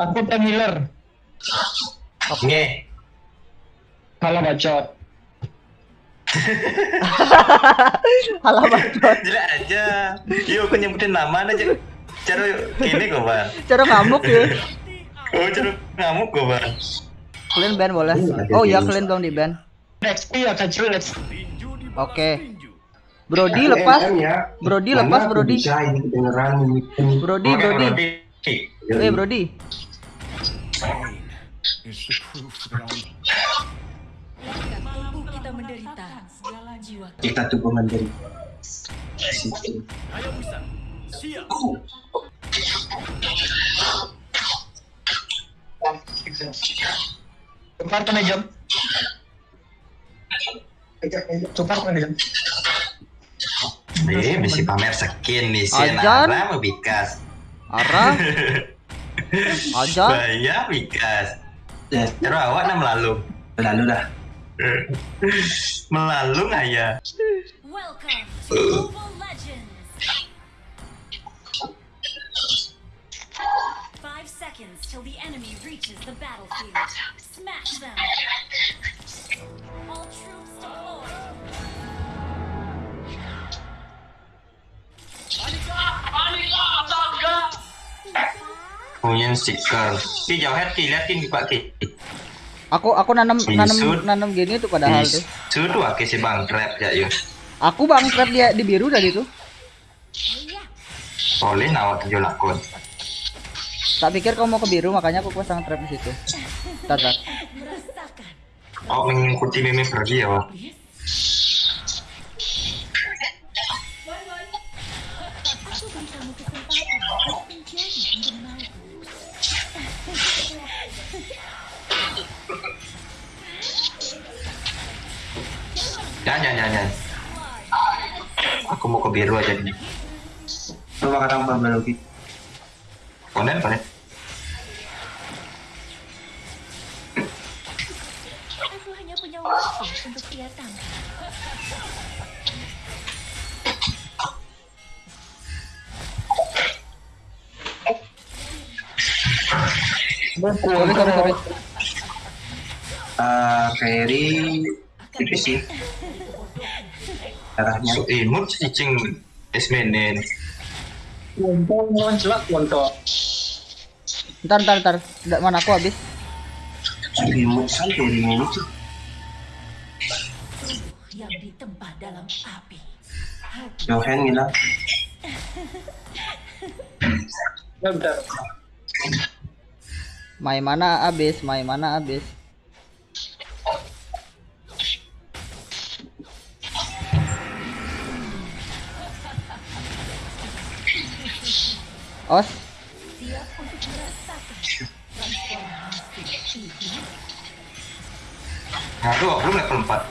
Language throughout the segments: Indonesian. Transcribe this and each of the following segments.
Aku time healer. Oke. Kalau bacot. Halah bacot. Jelek aja. Yuk aku nyebutin nama aja. Cara ini kok bang. Cara ngamuk ya. Oh cara ngamuk kok bang. Kalian ban boleh. Oh iya kalian dong di ban. XP ya kecil let's. Oke. Brody lepas. ya. Brody Mana lepas aku Brody. Bisa ini kedengeran ini. Oke, Brody. Brody. Eh Brody. Tubuh kita menderita, jiwa Kita tuh menjadi situ. Cepat kena jam. Cepat kena jam. Eh, mesti pamer skin nih si Ajan. Mau bikas. Arah. Aja. Bahaya bikas. Ya, Cara awak nak melalung. lalu dah. melalung aja. Welcome to Mobile Legends. Five seconds till the enemy reaches the battlefield. Smash them. All troops Punya stiker. Ki jauh ki lihat ki pak ki. Aku aku nanam nanam Bisul. nanam gini tuh padahal tuh. Su tu aki si bang trap ya yuk. Aku bang trap dia di biru tadi tuh. Boleh nawak tujuh lakon. Tak pikir kau mau ke biru makanya aku pasang trap di situ. Merasakan. Oh mengikuti meme pergi ya wah. Aku mau ke biru aja nih. Coba kata apa lagi? Konen konen. Aku hanya punya waktu untuk dia tangkap. Sorry sorry sorry. Eh, Ferry itu sih. So imut cicing esmenen. Untung lawan celak untuk. Ntar ntar ntar. Nggak, mana aku habis. remote sampai remote. Yang ditempa dalam api. Johan bilang, Ya bentar. Main mana habis, main mana habis. Os, ini. Aduh, belum level 4.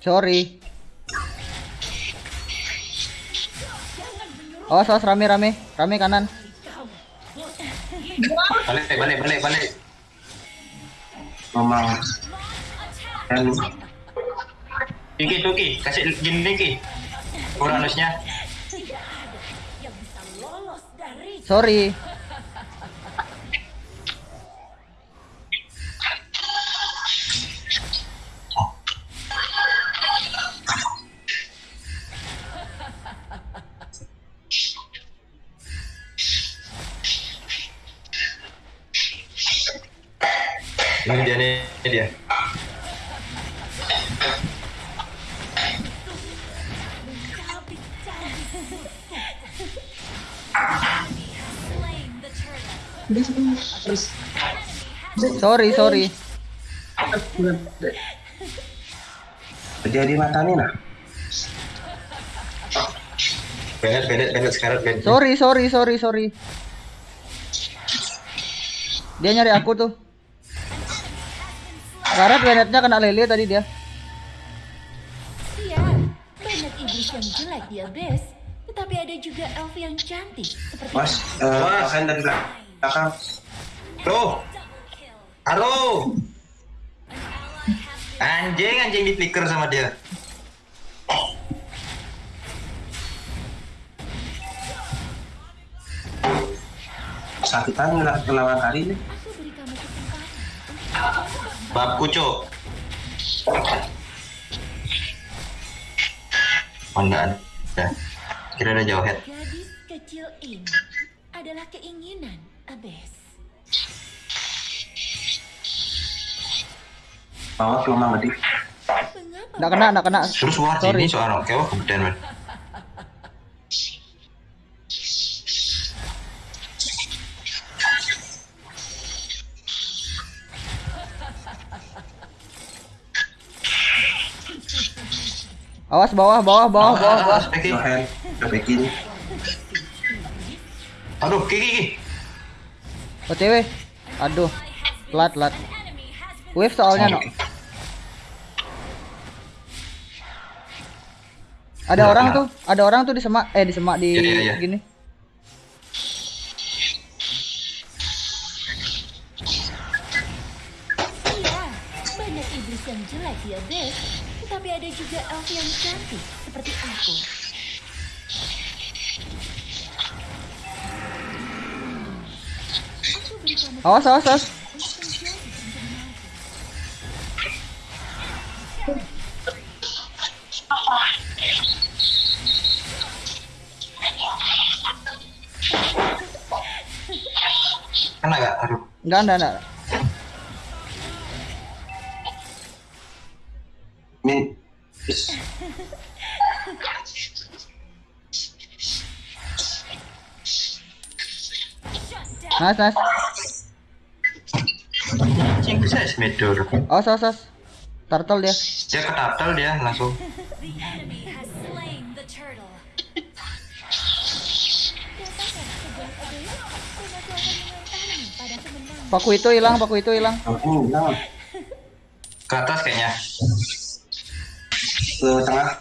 Slain Os, os rame rame, rame kanan. Balik, balik, balik, balik. memang kan Kiki, tuh Ki, kasih gini Ki. Uranusnya. Yang bisa lolos dari Sorry. Ini dia nih, ini dia. Sorry, sorry. jadi mata nih nah. Benet, benet, benet sekarang benet. Sorry, sorry, sorry, sorry. Dia nyari aku tuh. Karet Benetnya kena lele tadi dia. Siap, banyak iblis yang jelek di abyss, Tetapi ada juga elf yang cantik seperti eh, Was. Johan dari belakang. Kill. halo. Anjing, anjing di flicker sama dia. Sakitan ngelawan hari ini. Bab kucuk. Oh enggak ada. Kira ada jauh head. Gadis kecil ini adalah keinginan Abes. Bawa ke rumah gede. Mengapa? Nggak kena, nggak kena. Terus wah ini seorang kewa kemudian Awas bawah, bawah, bawah, bawah, bawah. Peki. Johan, udah bikin. Aduh, Kiki, Kiki. OTW. Aduh. Telat, telat. Enemy has been Wave soalnya no. Ada Nggak orang kena. tuh, ada orang tuh di semak, eh di semak di Iya, iya, iya. gini. Cantik seperti aku. Awas, awas, awas. Kena gak? Aduh. Enggak, enggak, enggak. Nice, nice. Anjing bisa smedo. Awas, awas, awas. Turtle dia. Dia dia langsung. The turtle. Pada kemenangan. Paku itu hilang, paku itu hilang. Ini hilang. Ke atas kayaknya. Ke tengah.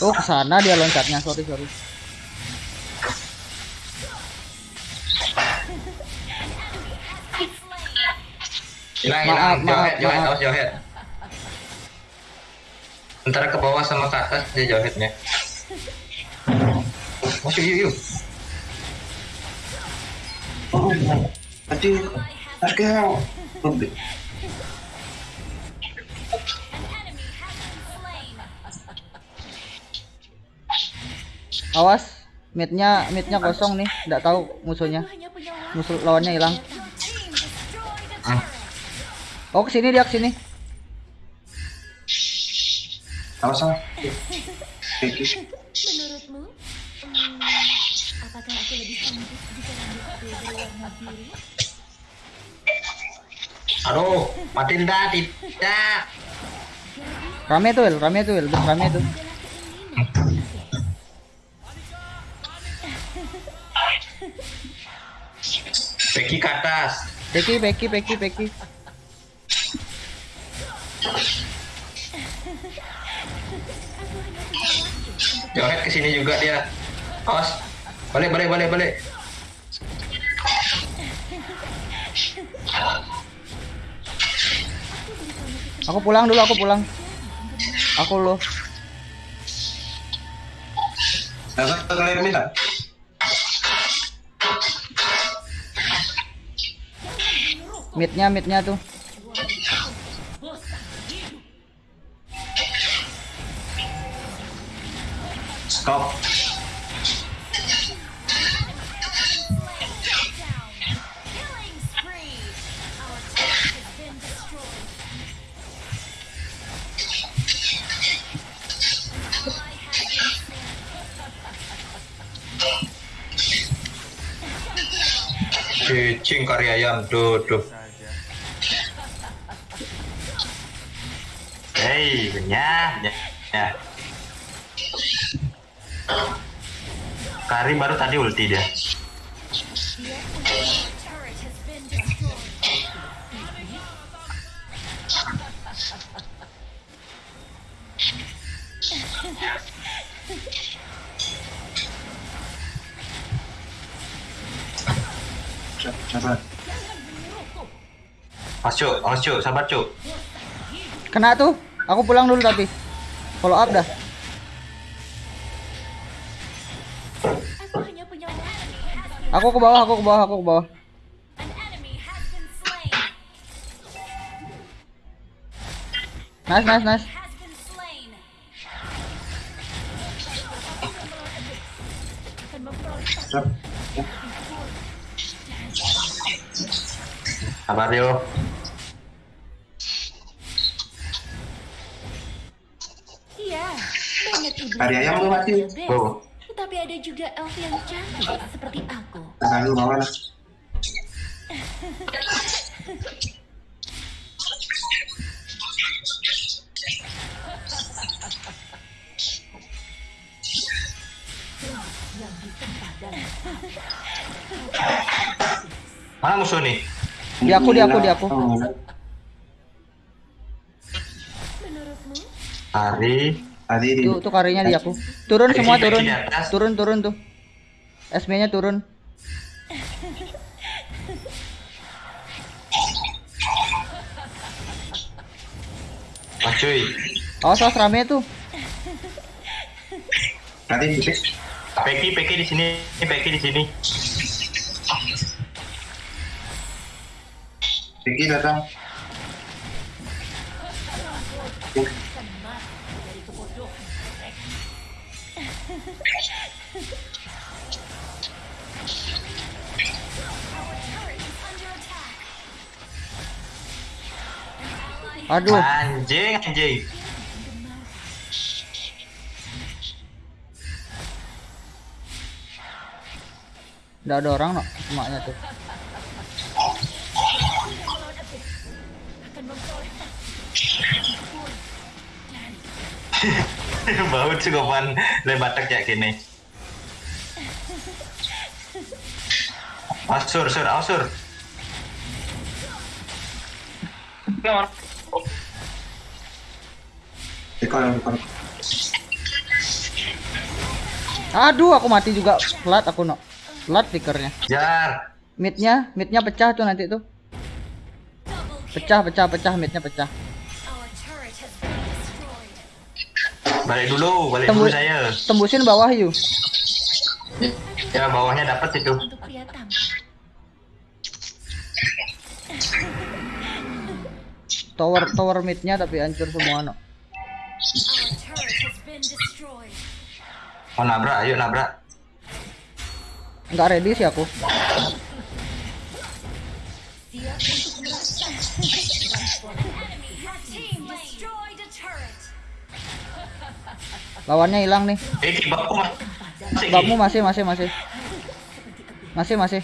Oh, ke sana dia loncatnya. Sorry, sorry. Hilang, Maaf, hilang. maaf, Jauh maaf. jauh head. Antara ke bawah sama ke atas dia jauh headnya. Masuk yuk, yuk. Oh, aduh. Harga. Awas. Midnya, midnya kosong nih. Enggak tahu musuhnya. Musuh lawannya hilang. Your team destroyed a turret. Oh, ke sini dia ke sini. Awas sama. Oke. Menurutmu, hmm, apakah aku lebih cantik jika rambutku berwarna biru? Aduh, Matilda tidak. Rame tuh. Rame tuh, rame tuh. Becky ke atas. Peki, peki, peki, peki. Jauh head ke sini juga dia. Awas. Balik, balik, balik, balik. Aku pulang dulu, aku pulang. Aku lo. Ada kalian minta? Midnya, midnya tuh. Stop. Spree. Our turret has Đấy, nhá, nhá. Ya. Karim baru tadi ulti dia. Sabar. Mas cuk, mas cuk, sabar cuk. Kena tuh. Aku pulang dulu tapi. Follow up dah. Aku ke bawah, aku ke bawah, aku ke bawah. Nice, nice, nice. Sabar yo. Hari ayam lu mati. Wow. Tetapi ada juga elf yang cantik seperti aku. Tahan lu lah. Mana musuh nih? Di aku, di aku, di aku. Oh, Menurutmu? Hari. Tadi di Tuh, tuh karinya di aku. Turun semua turun. Turun, turun tuh. SB-nya turun. Mas cuy. Awas, awas rame tuh. fix. Peki, Peki di sini, Peki di sini. Vicky datang. Aduh, Anjing, anjing. udah ada orang no, semaknya tuh. Bau cukupan lebatak kayak gini. Asur, sur, asur. Nomor. Aduh, aku mati juga. Flat aku no. Flat tickernya. Jar. Midnya, midnya pecah tuh nanti tuh. Pecah, pecah, pecah, midnya pecah. Balik dulu, balik dulu Tembus, saya. tembusin bawah yuk. Ya bawahnya dapat itu. Tower, tower midnya tapi hancur semua no. Mau nabrak, ayo nabrak. Nggak ready sih aku. Lawannya hilang nih. Eh, mas. Masih, masih, masih, masih. Masih, masih.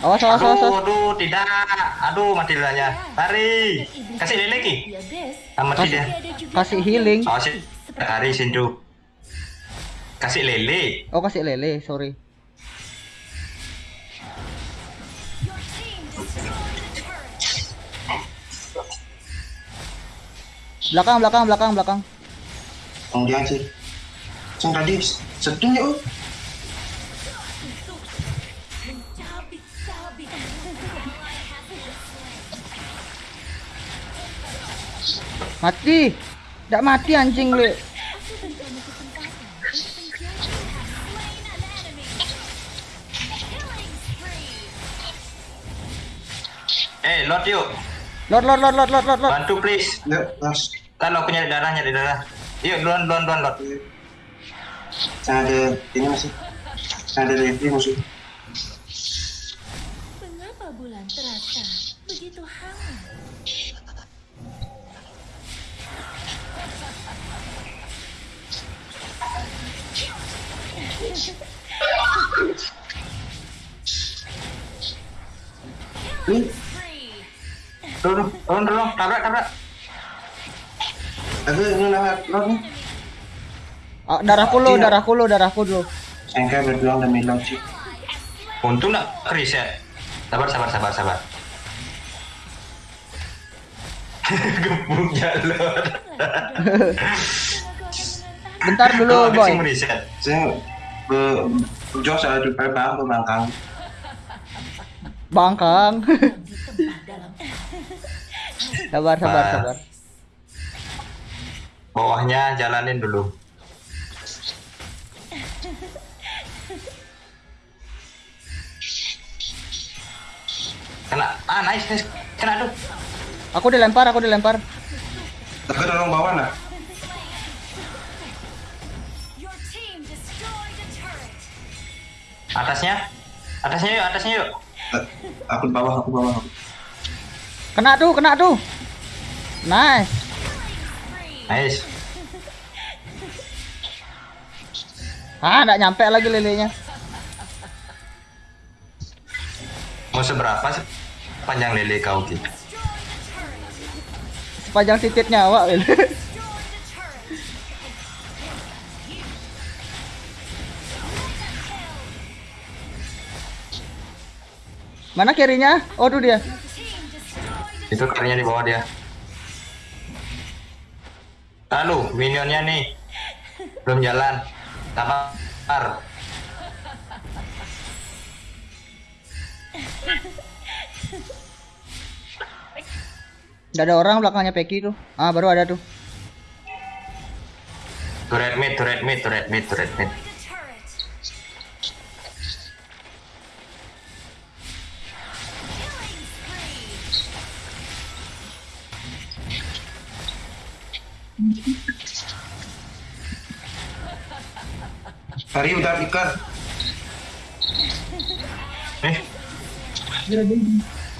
Awas, awas, awas, Aduh, awas. aduh, tidak. Aduh, mati lilanya. Lari. Kasih. Ya best. Ah, mati dia. Kasih healing. Oh, sih. Lari, Sindu. Kasih lele. Oh, kasih lele, sorry. Belakang, belakang, belakang, belakang. Dia aja. Cang tadi setunya oh. Mencabik-cabik. Mati. Nggak mati anjing lu. Eh, Lord yuk. Lord, lord, lord, lord, lord, lord, lord. Bantu, please. Ya, mas. Kalau aku nyari darah, nyari darah. Yuk, duluan, duluan, duluan, Lord. Cang ada ini masih. Ada review musuh. Mengapa bulan terasa begitu hangat? Turun, turun, turun. Tabrak, tabrak. aku ini lewat lot nih. Ah, darahku lo, darahku lo, darahku lo. Sengkai berjuang demi lot sih. Untung nak reset. Sabar, sabar, sabar, sabar. Gebuk jalur. Bentar dulu, Kalau boy. sih reset. Saya be Jos ada di Bangkang. Bangkang. sabar, sabar, Bah. sabar. Bawahnya jalanin dulu. Kena. Ah, nice, nice. Kena tuh. Aku dilempar, aku dilempar. Tapi dorong bawah nah. Atasnya. Atasnya yuk, atasnya yuk. Eh, Aku di bawah, aku bawah. Kena tuh, kena tuh. Nice. Nice. Ah, enggak nyampe lagi lelenya. Mau seberapa sih panjang lele kau gitu? Sepanjang titik nyawa, Lele. Mana kirinya? Oh, tuh dia. Itu karirnya di bawah dia. Lalu minionnya nih belum jalan. Sabar. Udah ada orang belakangnya Peki tuh. Ah, baru ada tuh. Turret mid, turret mid, turret mid, turret mid. Hari udah ikan. Eh.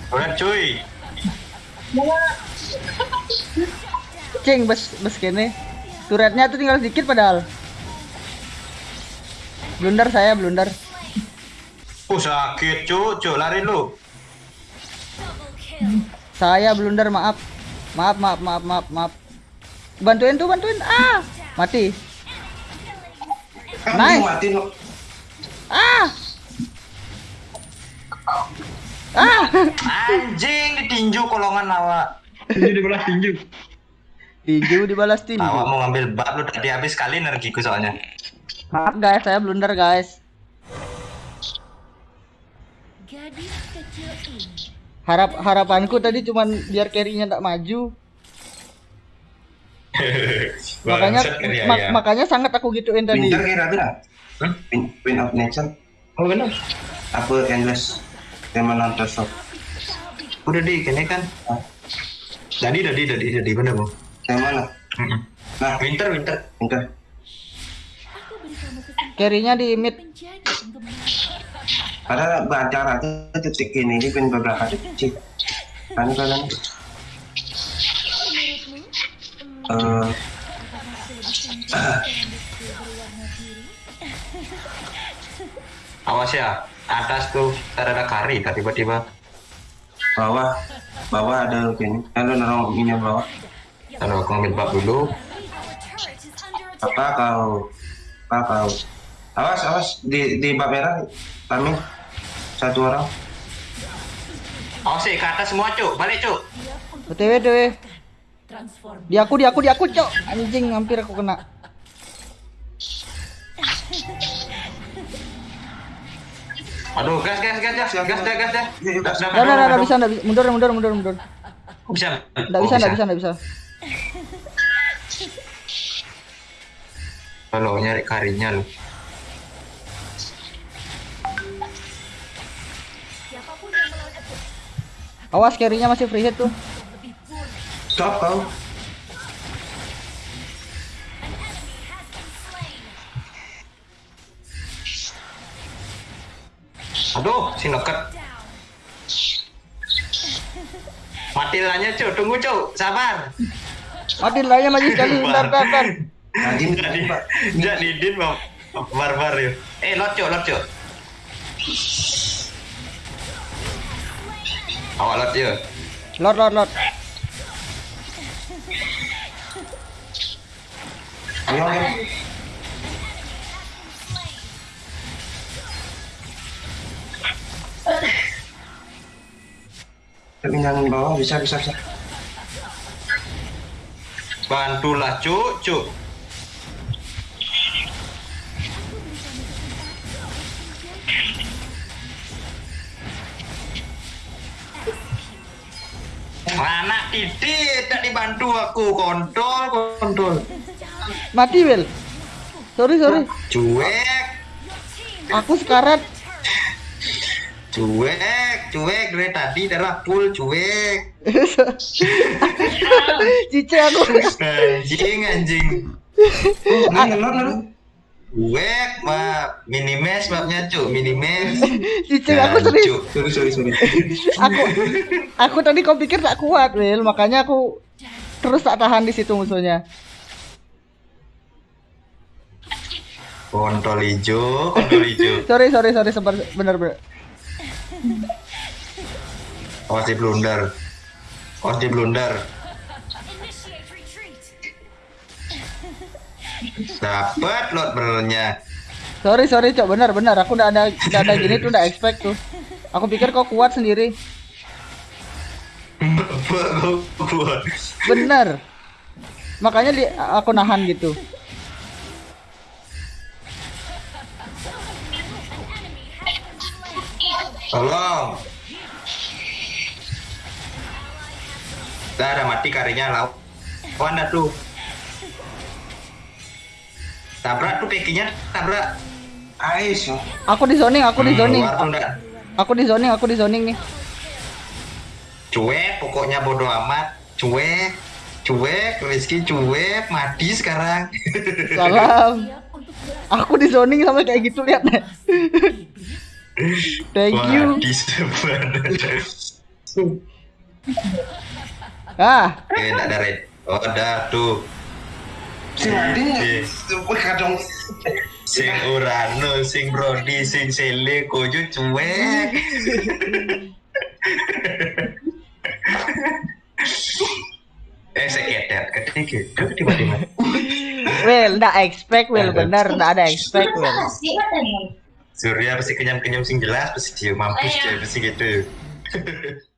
Turret cuy. Cing, bes bes kene. Turretnya tuh tinggal sedikit padahal. Blunder saya, blunder. Uh sakit cu, cu lari lu. Saya blunder, maaf. Maaf, maaf, maaf, maaf, maaf. Bantuin tuh, bantuin. Ah, mati. Kan Nice. mati lo. Ah. Ah. Anjing ditinju kolongan awak. Tinju dibelah tinju. Tinju dibalas tinju. Awak mau ngambil bab lu tadi habis kali energiku soalnya. Maaf guys, saya blunder guys. Gadis kecil ini. Harap harapanku tadi cuman biar carry-nya tak maju. makanya kan ya, mak- ya. makanya sangat aku gituin tadi. Winter kira tuh lah. Hah? Win, win of nation. Oh benar. Apa endless. Tema nonton shop. Udah di kene kan. Jadi, jadi, jadi, jadi bener bu. Yang mana? Nah, Winter, winter. Winter. Carry-nya di mid. Padahal acara itu titik ini ini pin beberapa detik. Kan kalian uh, awas ya atas tuh ada kari tiba-tiba. Bawah bawah ada ini, kalau nolong ini bawah. Kalau aku ambil bab dulu. Apa kau? Apa kau? Awas awas di di bak merah kami. Satu orang. Awas sih ke atas semua cuk. Balik cuk. Betul betul. Di aku, di aku, di aku, cok. Anjing, hampir aku kena. Aduh, gas, gas, gas, gas, gas, gas, gas, gas. Gas, gas, Udah, udah, udah, bisa, udah bisa. Mundur, mundur, mundur, mundur. Bisa. Nggak Oh, bisa, nggak bisa, nggak bisa. Kalau nyari karinya lu. Awas, carry-nya masih free hit tuh. Stop kau. Aduh, si noket. Mati lanya cu, tunggu cu, sabar. Mati lanya lagi sekali, bentar, bentar. Nggak didin, bang. Barbar yuk. Eh, lot cu, lot cu. Awak lot yuk. Lot, lot, lot. Ayo ayo. Tapi yang bawah bisa bisa bisa. Bantulah cuk, cuk. Anak titik tak dibantu aku kontol kontol Mati, Will. Sorry, sorry. cuek Aku sekarat. cuek cuek dari tadi adalah full cuek Cice aku. anjing anjing cuek map minimes mapnya cuk minimes Cice aku serius. Sorry, sorry, sorry. Aku aku tadi kau pikir tak kuat, Will. Makanya aku terus tak tahan di situ musuhnya. Kontol hijau kontol hijau Sorry, sorry, sorry. Sempat bener bener. awas di blunder awas di blunder dapat lot bernya Sorry, sorry, cok. Bener, bener. Aku udah ada udah ada gini tuh udah expect tuh. Aku pikir kau kuat sendiri. Bener. Makanya di, aku nahan gitu. Tolong Dah ada mati karinya lau Mana tuh Tabrak tuh kakinya Tabrak Ais. Aku di zoning, aku di Hmm, zoning. ndak. Aku di zoning, aku di zoning nih. Cuek pokoknya bodoh amat Cuek Cuek Rizky cuek Mati sekarang Salam. Aku di zoning sama kayak gitu lihat deh. Thank you. Mati sebenarnya Ah, Eh ada red Oh ada tuh Si Madi Iya. Wih, kadang. Sing Urano, sing Brody, sing Sele, Kojo cuek. eh seketer, ketiga, tiba-tiba. Will, ndak expect Will bener, ndak ada expect Will. Surya pasti kenyam-kenyam sing jelas, pasti dia mampus dia pasti gitu.